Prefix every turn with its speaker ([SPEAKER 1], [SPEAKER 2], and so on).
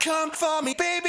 [SPEAKER 1] come for me, baby.